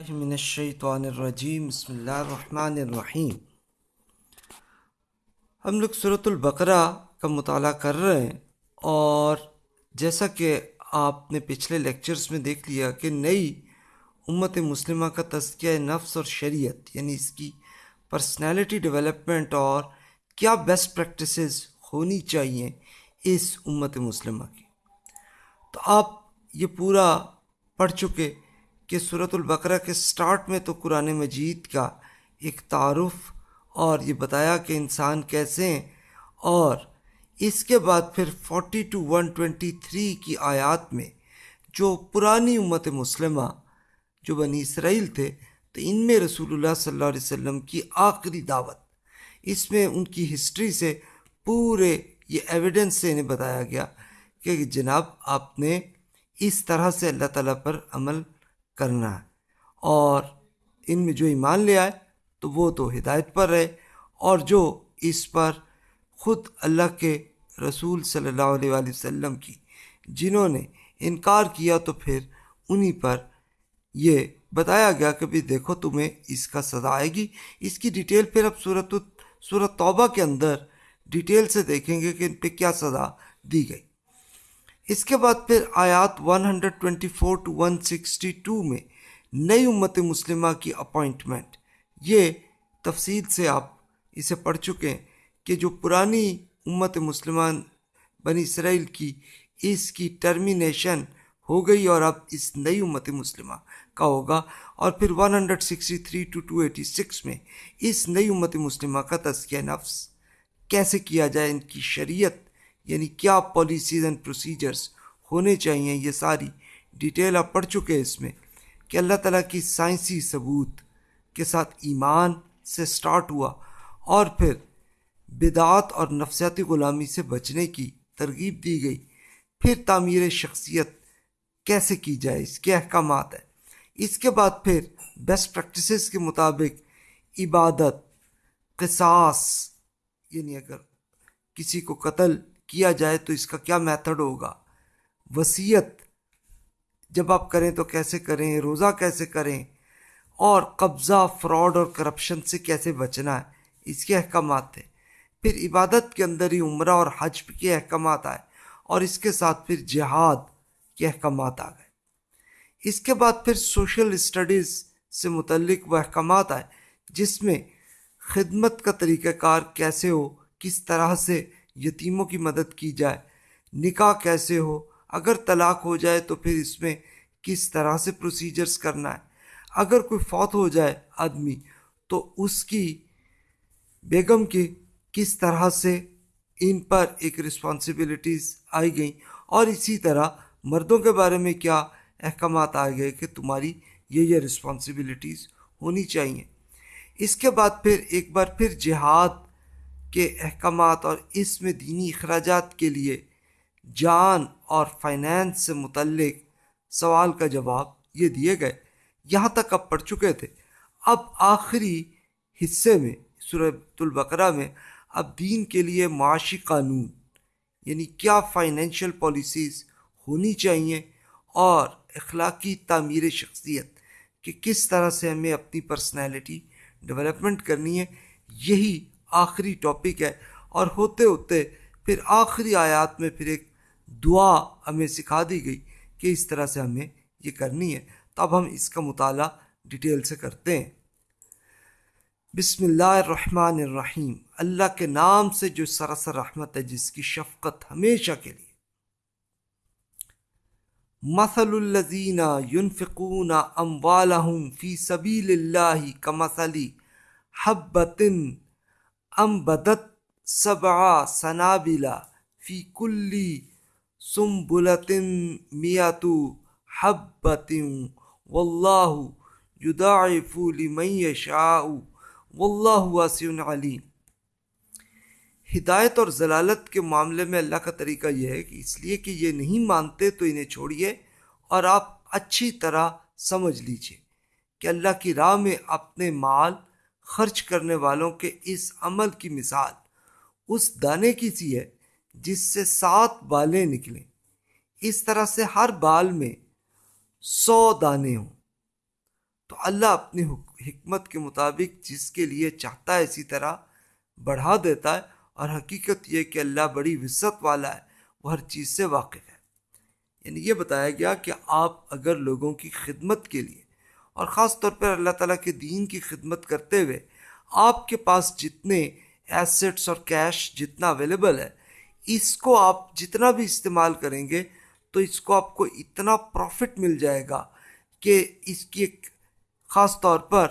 من الشیطان الرجیم بسم اللہ الرحمن الرحیم ہم لوگ صورت البقرہ کا مطالعہ کر رہے ہیں اور جیسا کہ آپ نے پچھلے لیکچرز میں دیکھ لیا کہ نئی امت مسلمہ کا تذکیہ نفس اور شریعت یعنی اس کی پرسنالٹی ڈیولپمنٹ اور کیا بیسٹ پریکٹسز ہونی چاہیے اس امت مسلمہ کی۔ تو آپ یہ پورا پڑھ چکے کہ صورت البقرہ کے سٹارٹ میں تو قرآن مجید کا ایک تعارف اور یہ بتایا کہ انسان کیسے ہیں اور اس کے بعد پھر forty two one twenty three کی آیات میں جو پرانی امت مسلمہ جو بنی اسرائیل تھے، تو ان میں رسول اللہ صلی اللہ علیہ وسلم کی آخری دعوت۔ اس میں ان کی ہسٹری سے پورے یہ ایویڈنس سے انہیں بتایا گیا کہ جناب آپ نے اس طرح سے اللہ تعالیٰ پر عمل کرنا ہے۔ اور ان میں جو ایمان لے آئے تو وہ تو ہدایت پر رہے۔ اور جو اس پر خود اللہ کے رسول صلی اللہ علیہ وآلہ وسلم کی جنہوں نے انکار کیا تو پھر انہی پر یہ بتایا گیا کہ بھی دیکھو تمہیں اس کا سزا آئے گی۔ اس کی ڈیٹیل پھر اب صورت صورت توبہ کے اندر ڈیٹیل سے دیکھیں گے کہ ان پہ کیا سزا دی گئی۔ اس کے بعد پھر آیات 124 ٹو 162 میں نئی امت مسلمہ کی اپوائنٹمنٹ یہ تفصیل سے آپ اسے پڑھ چکے ہیں کہ جو پرانی امت مسلمان بنی اسرائیل کی اس کی ٹرمینیشن ہو گئی اور اب اس نئی امت مسلمہ کا ہوگا اور پھر 163 ٹو 286 میں اس نئی امت مسلمہ کا تذکیہ نفس کیسے کیا جائے، ان کی شریعت یعنی کیا پالیسیز اینڈ پروسیجرز ہونے چاہیے یہ ساری ڈیٹیل آپ پڑھ چکے ہیں اس میں کہ اللہ تعالیٰ کی سائنسی ثبوت کے ساتھ ایمان سے سٹارٹ ہوا اور پھر بدعات اور نفسیاتی غلامی سے بچنے کی ترغیب دی گئی۔ پھر تعمیر شخصیت کیسے کی جائے؟ اس کے احکامات ہیں۔ اس کے بعد پھر بیسٹ پریکٹسز کے مطابق عبادت، قصاص یعنی اگر کسی کو قتل کیا جائے تو اس کا کیا میتھڈ ہوگا؟ وصیت۔ جب آپ کریں تو کیسے کریں؟ روزہ کیسے کریں؟ اور قبضہ فراڈ اور کرپشن سے کیسے بچنا ہے؟ اس کے احکامات تھے۔ پھر عبادت کے اندر ہی عمرہ اور حج کے احکامات آئے اور اس کے ساتھ پھر جہاد کے احکامات آ گئے۔ اس کے بعد پھر سوشل اسٹڈیز سے متعلق وہ احکامات آئے جس میں خدمت کا طریقہ کار کیسے ہو، کس طرح سے یتیموں کی مدد کی جائے۔ نکاح کیسے ہو؟ اگر طلاق ہو جائے تو پھر اس میں کس طرح سے پروسیجرز کرنا ہے؟ اگر کوئی فوت ہو جائے آدمی تو اس کی بیگم کی کس طرح سے ان پر ایک رسپانسبلٹیز آئی گئیں؟ اور اسی طرح مردوں کے بارے میں کیا احکامات آئے گئے کہ تمہاری یہ یہ رسپانسبلٹیز ہونی چاہیے؟ اس کے بعد پھر ایک بار پھر جہاد کے احکامات اور اس میں دینی اخراجات کے لیے جان اور فائنینس سے متعلق سوال کا جواب یہ دیے گئے۔ یہاں تک اب پڑھ چکے تھے۔ اب آخری حصے میں صورت البقرہ میں، اب دین کے لیے معاشی قانون یعنی کیا فائنینشیل پالیسیز ہونی چاہیے اور اخلاقی تعمیر شخصیت کہ کس طرح سے ہمیں اپنی پرسنالٹی ڈیولپمنٹ کرنی ہے، یہی آخری ٹاپک ہے۔ اور ہوتے ہوتے پھر آخری آیات میں پھر ایک دعا ہمیں سکھا دی گئی کہ اس طرح سے ہمیں یہ کرنی ہے۔ تو اب ہم اس کا مطالعہ ڈیٹیل سے کرتے ہیں۔ بسم اللہ الرحمن الرحیم۔ اللہ کے نام سے جو سراسر رحمت ہے، جس کی شفقت ہمیشہ کے لیے۔ مثل الزین ينفقون اموالهم فی سبیل اللہ کمثلی حبتن ام بدت سبع سنابلا فی کلی سنبلتن میاتو حبت واللہ یدعف لمن یشاء واللہ واسع علیم ہدایت اور ضلالت کے معاملے میں اللہ کا طریقہ یہ ہے کہ اس لیے کہ یہ نہیں مانتے تو انہیں چھوڑیے اور آپ اچھی طرح سمجھ لیجیے کہ اللہ کی راہ میں اپنے مال خرچ کرنے والوں کے اس عمل کی مثال اس دانے کی سی ہے جس سے سات بالیں نکلیں۔ اس طرح سے ہر بال میں سو دانے ہوں۔ تو اللہ اپنی حکمت کے مطابق جس کے لیے چاہتا ہے اسی طرح بڑھا دیتا ہے اور حقیقت یہ کہ اللہ بڑی وسط والا ہے، وہ ہر چیز سے واقف ہے۔ یعنی یہ بتایا گیا کہ آپ اگر لوگوں کی خدمت کے لیے اور خاص طور پر اللہ تعالیٰ کے دین کی خدمت کرتے ہوئے آپ کے پاس جتنے ایسٹس اور کیش جتنا اویلیبل ہے، اس کو آپ جتنا بھی استعمال کریں گے تو اس کو آپ کو اتنا پروفٹ مل جائے گا کہ اس کی ایک خاص طور پر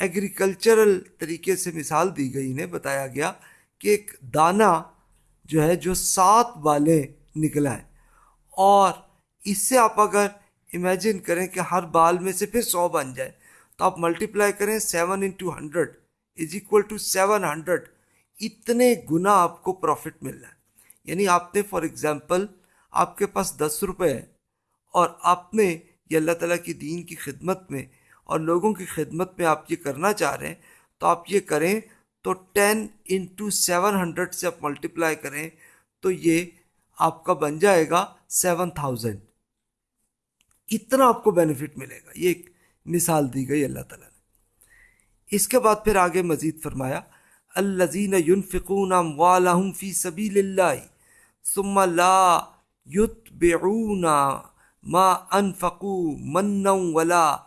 ایگریکلچرل طریقے سے مثال دی گئی، انہیں بتایا گیا کہ ایک دانہ جو ہے، جو سات بالیں نکلا ہے۔ اور اس سے آپ اگر امیجن کریں کہ ہر بال میں سے پھر سو بن جائے۔ تو آپ ملٹیپلائی کریں seven into hundred is equal to seven hundred اتنے گنا آپ کو پروفٹ مل رہا ہے۔ یعنی آپ نے فار ایگزامپل آپ کے پاس دس روپے ہے اور آپ نے یہ اللہ تعالیٰ کی دین کی خدمت میں اور لوگوں کی خدمت میں آپ یہ کرنا چاہ رہے ہیں، تو آپ یہ کریں تو ٹین انٹو سیون ہنڈریڈ سے آپ ملٹیپلائی کریں تو یہ آپ کا بن جائے گا سیون تھاؤزینڈ اتنا آپ کو بینیفٹ ملے گا۔ یہ ایک مثال دی گئی اللہ تعالیٰ نے۔ اس کے بعد پھر آگے مزید فرمایا الزین ينفقون اموالهم فی سبیل اللہ ثم لا يتبعون ما انفقوا منا ولا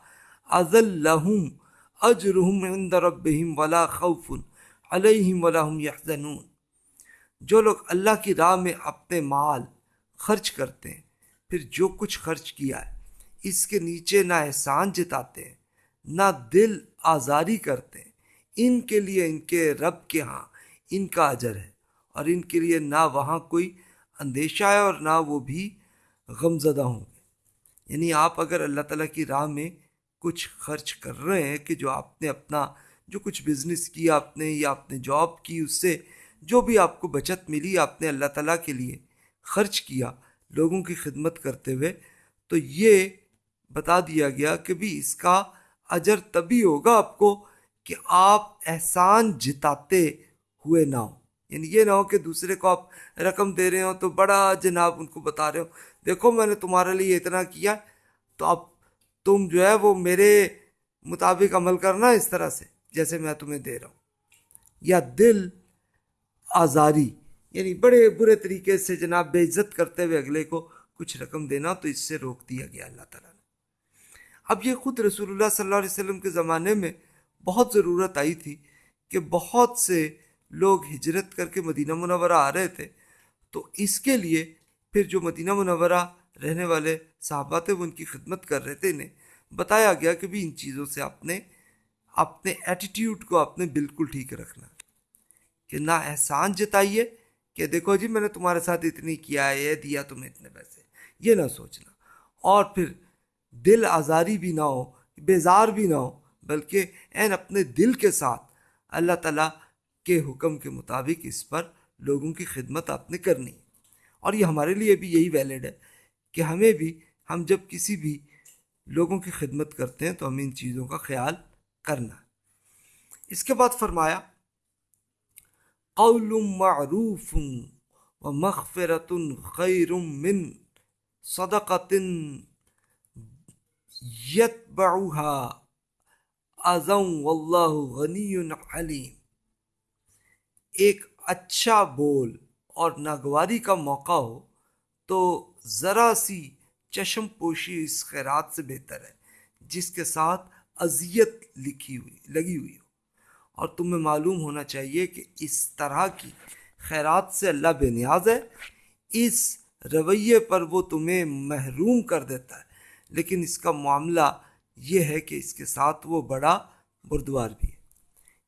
اذلهم اجرهم عند ربهم ولا خوف علیہم ولا هم يحزنون جو لوگ اللہ کی راہ میں اپنے مال خرچ کرتے ہیں، پھر جو کچھ خرچ کیا ہے اس کے نیچے نہ احسان جتاتے ہیں، نہ دل آزاری کرتے ہیں۔ ان کے لیے ان کے رب کے ہاں ان کا اجر ہے، اور ان کے لیے نہ وہاں کوئی اندیشہ ہے اور نہ وہ بھی غم زدہ ہوں گے۔ یعنی آپ اگر اللہ تعالیٰ کی راہ میں کچھ خرچ کر رہے ہیں کہ جو آپ نے اپنا جو کچھ بزنس کیا آپ نے یا آپ نے جاب کی، اس سے جو بھی آپ کو بچت ملی، آپ نے اللہ تعالیٰ کے لیے خرچ کیا لوگوں کی خدمت کرتے ہوئے، تو یہ بتا دیا گیا کہ بھی اس کا اجر تبھی ہوگا آپ کو کہ آپ احسان جتاتے ہوئے نہ ہوں۔ یعنی یہ نہ ہو کہ دوسرے کو آپ رقم دے رہے ہوں تو بڑا جناب ان کو بتا رہے ہو۔ دیکھو میں نے تمہارے لیے اتنا کیا تو اب تم جو ہے وہ میرے مطابق عمل کرنا اس طرح سے جیسے میں تمہیں دے رہا ہوں۔ یا دل آزاری یعنی بڑے برے طریقے سے جناب بے عزت کرتے ہوئے اگلے کو کچھ رقم دینا تو اس سے روک دیا گیا اللہ تعالیٰ اب یہ خود رسول اللہ صلی اللہ علیہ وسلم کے زمانے میں بہت ضرورت آئی تھی کہ بہت سے لوگ ہجرت کر کے مدینہ منورہ آ رہے تھے۔ تو اس کے لیے پھر جو مدینہ منورہ رہنے والے صحابہ تھے وہ ان کی خدمت کر رہے تھے۔ انہیں بتایا گیا کہ بھی ان چیزوں سے آپ نے اپنے ایٹیٹیوڈ کو آپ نے بالکل ٹھیک رکھنا کہ نہ احسان جتائیے کہ دیکھو جی میں نے تمہارے ساتھ اتنی کیا ہے، یہ دیا تمہیں اتنے پیسے، یہ نہ سوچنا۔ اور پھر دل آزاری بھی نہ ہو، بیزار بھی نہ ہو، بلکہ این اپنے دل کے ساتھ۔ اللہ تعالیٰ کے حکم کے مطابق اس پر لوگوں کی خدمت آپ نے کرنی۔ اور یہ ہمارے لیے بھی یہی ویلڈ ہے کہ ہمیں بھی، ہم جب کسی بھی لوگوں کی خدمت کرتے ہیں تو ہمیں ان چیزوں کا خیال کرنا۔ اس کے بعد فرمایا، قول معروف و مغفرت خیر من صدقت یتبعها اعظم واللہ غنی علیم۔ ایک اچھا بول اور ناگواری کا موقع ہو تو ذرا سی چشم پوشی اس خیرات سے بہتر ہے، جس کے ساتھ اذیت لکھی ہوئی، لگی ہوئی ہو۔ اور تمہیں معلوم ہونا چاہیے کہ اس طرح کی خیرات سے اللہ بے نیاز ہے۔ اس رویے پر وہ تمہیں محروم کر دیتا ہے۔ لیکن اس کا معاملہ یہ ہے کہ اس کے ساتھ وہ بڑا بردوار بھی ہے۔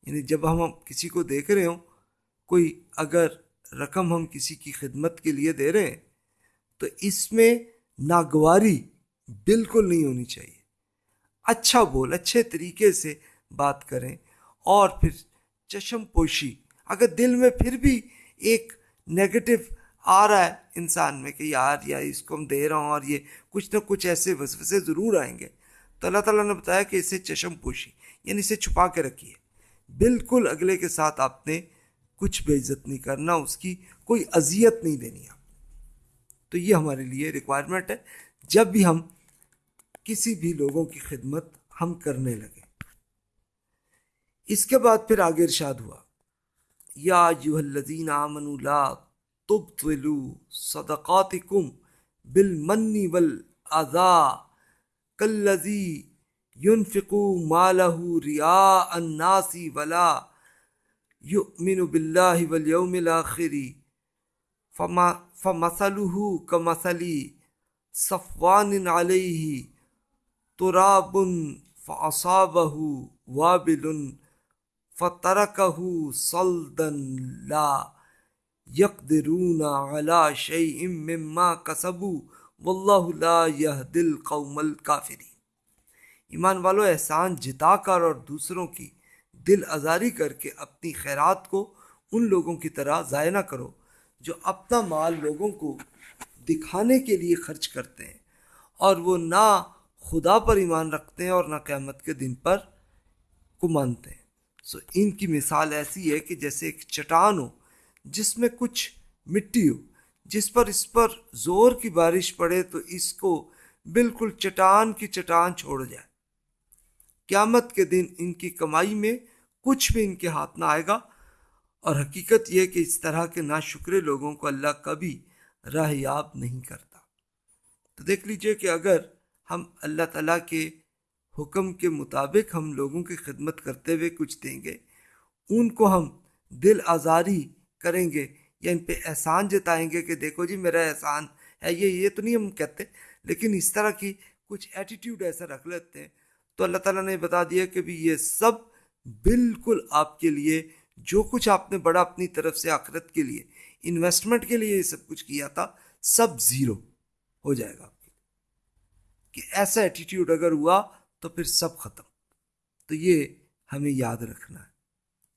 یعنی جب ہم کسی کو دیکھ رہے ہوں، کوئی اگر رقم ہم کسی کی خدمت کے لیے دے رہے ہیں، تو اس میں ناگواری بالکل نہیں ہونی چاہیے۔ اچھا بول، اچھے طریقے سے بات کریں اور پھر چشم پوشی۔ اگر دل میں پھر بھی ایک نگیٹو آ رہا ہے انسان میں کہ یار یا اس کو ہم دے رہا ہوں اور یہ کچھ نہ کچھ ایسے وسوسے ضرور آئیں گے۔ تو اللہ تعالیٰ نے بتایا کہ اسے چشم پوشی یعنی اسے چھپا کے رکھیے۔ بالکل اگلے کے ساتھ آپ نے کچھ بے عزت نہیں کرنا، اس کی کوئی اذیت نہیں دینی۔ آپ تو یہ ہمارے لیے ریکوائرمنٹ ہے۔ جب بھی ہم کسی بھی لوگوں کی خدمت ہم کرنے لگے۔ اس کے بعد پھر آگے ارشاد ہوا۔ یا ایوہ الذین آمنوا لا تبطلوا صدقاتکم بالمن والعذا کالذی ينفقو مالہ ریاء الناس ولا یؤمن باللہ والیوم الاخری فمثلہ کمثلی صفوان علیہ تراب فاصابہ وابل فترکہ صلدا لا یقدرون علی شیء مما کسبوا واللہ لا یهد القوم الکافرین۔ ایمان والو، احسان جتا کر اور دوسروں کی دل ازاری کر کے اپنی خیرات کو ان لوگوں کی طرح ضائع نہ کرو جو اپنا مال لوگوں کو دکھانے کے لیے خرچ کرتے ہیں اور وہ نہ خدا پر ایمان رکھتے ہیں اور نہ قیامت کے دن پر کو مانتے ہیں۔ سو ان کی مثال ایسی ہے کہ جیسے ایک چٹان ہو جس میں کچھ مٹی ہو، جس پر اس پر زور کی بارش پڑے تو اس کو بالکل چٹان کی چٹان چھوڑ جائے۔ قیامت کے دن ان کی کمائی میں کچھ بھی ان کے ہاتھ نہ آئے گا۔ اور حقیقت یہ کہ اس طرح کے ناشکرے لوگوں کو اللہ کبھی راہ یاب نہیں کرتا۔ تو دیکھ لیجیے کہ اگر ہم اللہ تعالیٰ کے حکم کے مطابق ہم لوگوں کی خدمت کرتے ہوئے کچھ دیں گے، ان کو ہم دل آزاری کریں گے یا ان پہ احسان جتائیں گے کہ دیکھو جی میرا احسان ہے، یہ یہ تو نہیں ہم کہتے، لیکن اس طرح کی کچھ ایٹیٹیوڈ ایسا رکھ لیتے ہیں۔ تو اللہ تعالیٰ نے بتا دیا کہ بھی یہ سب بالکل آپ کے لیے، جو کچھ آپ نے بڑا اپنی طرف سے آخرت کے لیے انویسٹمنٹ کے لیے یہ سب کچھ کیا تھا، سب زیرو ہو جائے گا۔ آپ کے لیے کہ ایسا ایٹیٹیوڈ اگر ہوا تو پھر سب ختم۔ تو یہ ہمیں یاد رکھنا ہے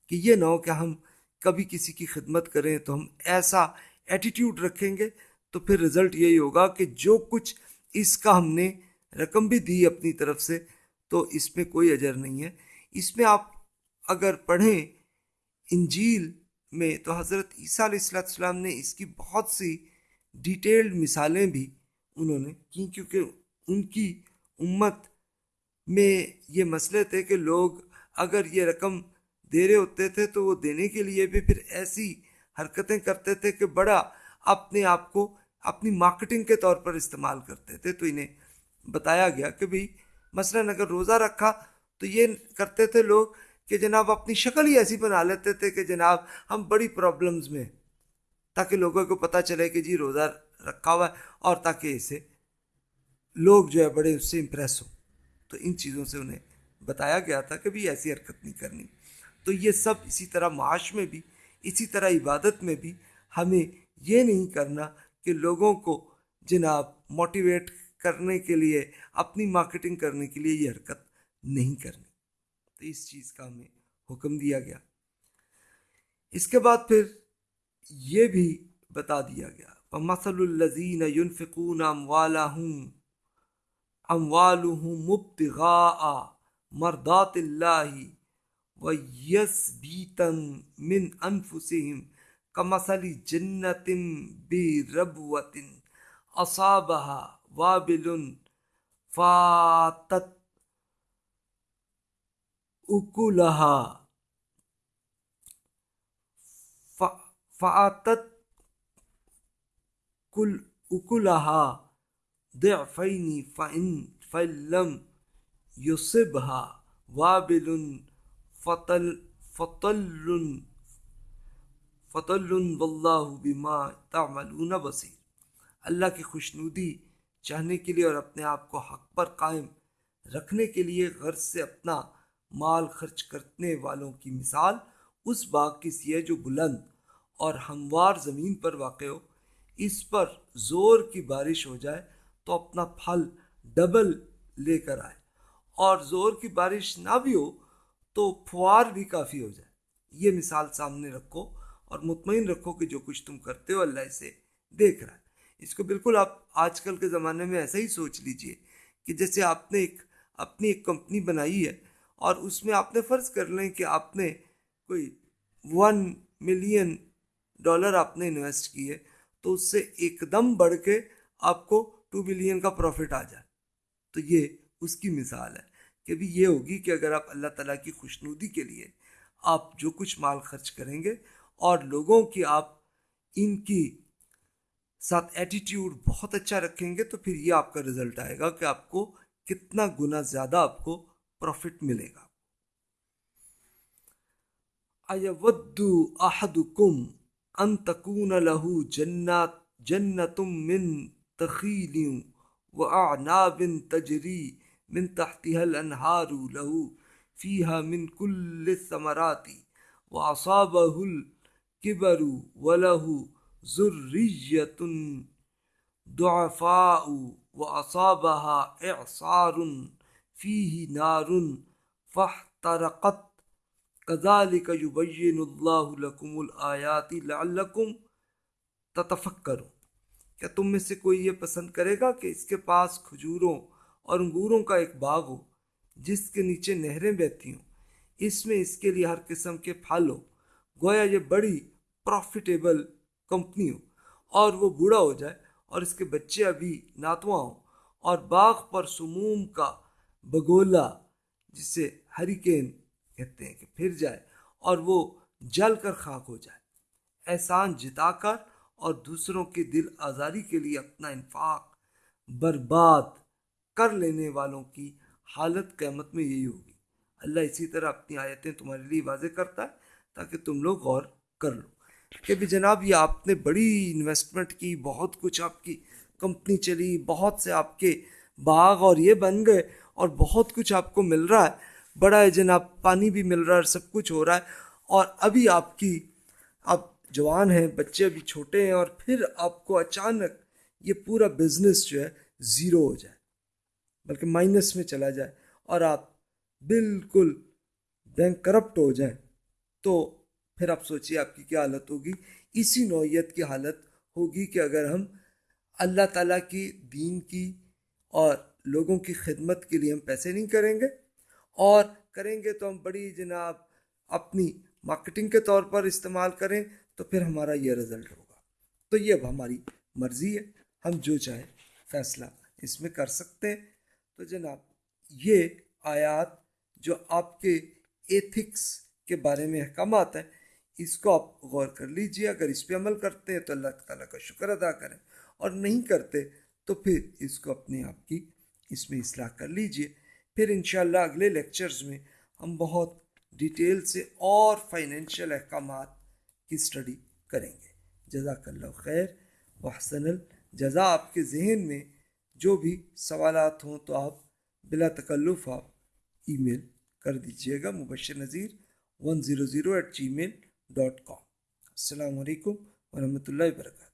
کہ یہ نہ ہو کہ ہم کبھی کسی کی خدمت کریں تو ہم ایسا ایٹیٹیوڈ رکھیں گے، تو پھر رزلٹ یہی ہوگا کہ جو کچھ اس کا ہم نے رقم بھی دی اپنی طرف سے، تو اس میں کوئی اجر نہیں ہے۔ اس میں آپ اگر پڑھیں انجیل میں تو حضرت عیسیٰ علیہ السلام السلام نے اس کی بہت سی ڈیٹیلڈ مثالیں بھی انہوں نے کی کیونکہ ان کی امت میں یہ مسئلے تھے کہ لوگ اگر یہ رقم دے رہے ہوتے تھے تو وہ دینے کے لیے بھی پھر ایسی حرکتیں کرتے تھے کہ بڑا اپنے آپ کو اپنی مارکیٹنگ کے طور پر استعمال کرتے تھے۔ تو انہیں بتایا گیا کہ بھئی مثلا اگر روزہ رکھا تو یہ کرتے تھے لوگ کہ جناب اپنی شکل ہی ایسی بنا لیتے تھے کہ جناب ہم بڑی پرابلمز میں تاکہ لوگوں کو پتہ چلے کہ جی روزہ رکھا ہوا ہے اور تاکہ اسے لوگ جو ہے بڑے اس سے امپریس ہو تو ان چیزوں سے انہیں بتایا گیا تھا کہ بھی ایسی حرکت نہیں کرنی۔ تو یہ سب اسی طرح معاش میں بھی، اسی طرح عبادت میں بھی ہمیں یہ نہیں کرنا کہ لوگوں کو جناب موٹیویٹ کرنے کے لیے، اپنی مارکیٹنگ کرنے کے لیے یہ حرکت نہیں کرنی۔ تو اس چیز کا ہمیں حکم دیا گیا۔ اس کے بعد پھر یہ بھی بتا دیا گیا۔ مسل الزین یونفقون اموالہم اموالہم مبتغاء مردات اللہ و یس بیتن من انفسہم کمثل جنت بی ربوت اصابہا وابل فاتت اکلها فاتت کل اکلها ضعفین فإن فلم يصبها وابل فطل فطل فطل واللہ بما تعملون بصیر اللہ کی خوشنودی چاہنے کے لیے اور اپنے آپ کو حق پر قائم رکھنے کے لیے غرض سے اپنا مال خرچ کرنے والوں کی مثال اس باغ کی سی ہے جو بلند اور ہموار زمین پر واقع ہو۔ اس پر زور کی بارش ہو جائے تو اپنا پھل ڈبل لے کر آئے اور زور کی بارش نہ بھی ہو تو پھوار بھی کافی ہو جائے۔ یہ مثال سامنے رکھو اور مطمئن رکھو کہ جو کچھ تم کرتے ہو اللہ اسے دیکھ رہا ہے۔ اس کو بالکل آپ آج کل کے زمانے میں ایسا ہی سوچ لیجیے کہ جیسے آپ نے ایک اپنی ایک کمپنی بنائی ہے اور اس میں آپ نے فرض کر لیں کہ آپ نے کوئی ون ملین ڈالر آپ نے انویسٹ کی ہے تو اس سے ایک دم بڑھ کے آپ کو ٹو بلین کا پروفٹ آ جائے۔ تو یہ اس کی مثال ہے۔ کہ بھی یہ ہوگی کہ اگر آپ اللہ تعالیٰ کی خوشنودی کے لیے آپ جو کچھ مال خرچ کریں گے اور لوگوں کی آپ ان کی ساتھ ایٹیٹیوڈ بہت اچھا رکھیں گے تو پھر یہ آپ کا رزلٹ آئے گا کہ آپ کو کتنا گنا زیادہ آپ کو پروفٹ ملے گا۔ ایودو احدکم ان تکون لہو جنات جنتم من تخیل و اعناب تجری من تحتها الانہار لہو فیہا من کل الثمرات و الكبر ولہو ذریت ضعفاء و اصابها اعصار فیہ نار فاحترقت. کذالک یبین اللہ لکم الآیات لعلکم تتفکرون. کیا تم میں سے کوئی یہ پسند کرے گا کہ اس کے پاس کھجوروں اور انگوروں کا ایک باغ ہو، جس کے نیچے نہریں بہتی ہوں۔ اس میں اس کے لیے ہر قسم کے پھل ہو گویا یہ بڑی پروفیٹیبل کمپنی ہو اور وہ بوڑھا ہو جائے اور اس کے بچے ابھی ناتواں ہوں۔ اور باغ پر سموم کا بگولا، جسے ہریکین کہتے ہیں، کہ پھر جائے اور وہ جل کر خاک ہو جائے۔ احسان جتا کر اور دوسروں کے دل آزاری کے لیے اپنا انفاق برباد کر لینے والوں کی حالت قیمت میں یہی ہوگی۔ اللہ اسی طرح اپنی آیتیں تمہارے لیے واضح کرتا ہے تاکہ تم لوگ غور کر لو۔ کہ بھی جناب یہ آپ نے بڑی انویسٹمنٹ کی، بہت کچھ آپ کی کمپنی چلی، بہت سے آپ کے باغ اور یہ بن گئے اور بہت کچھ آپ کو مل رہا ہے۔ بڑا ہے جناب، پانی بھی مل رہا ہے سب کچھ ہو رہا ہے۔ اور ابھی آپ کی، آپ جوان ہیں، بچے ابھی چھوٹے ہیں اور پھر آپ کو اچانک یہ پورا بزنس جو ہے زیرو ہو جائے۔ بلکہ مائنس میں چلا جائے اور آپ بالکل بینک کرپٹ ہو جائیں۔ تو پھر آپ سوچیے آپ کی کیا حالت ہوگی۔ اسی نوعیت کی حالت ہوگی کہ اگر ہم اللہ تعالیٰ کی دین کی اور لوگوں کی خدمت کے لیے ہم پیسے نہیں کریں گے اور کریں گے تو ہم بڑی جناب اپنی مارکیٹنگ کے طور پر استعمال کریں تو پھر ہمارا یہ رزلٹ ہوگا۔ تو یہ اب ہماری مرضی ہے۔ ہم جو چاہے فیصلہ اس میں کر سکتے ہیں۔ تو جناب، یہ آیات جو آپ کے ایتھکس کے بارے میں احکامات ہیں اس کو آپ غور کر لیجیے۔ اگر اس پہ عمل کرتے ہیں تو اللہ تعالیٰ کا شکر ادا کریں، اور نہیں کرتے تو پھر اس کو اپنے آپ کی اس میں اصلاح کر لیجیے۔ پھر انشاءاللہ اگلے لیکچرز میں ہم بہت ڈیٹیل سے اور فائنینشیل احکامات کی اسٹڈی کریں گے۔ جزاک اللہ خیر۔ وحسن الجزا آپ کے ذہن میں جو بھی سوالات ہوں تو آپ بلا تکلف آپ ای میل کر دیجیے گا Mubashir Nazir one zero zero eight gmail dot com السلام علیکم ورحمۃ اللہ وبرکاتہ.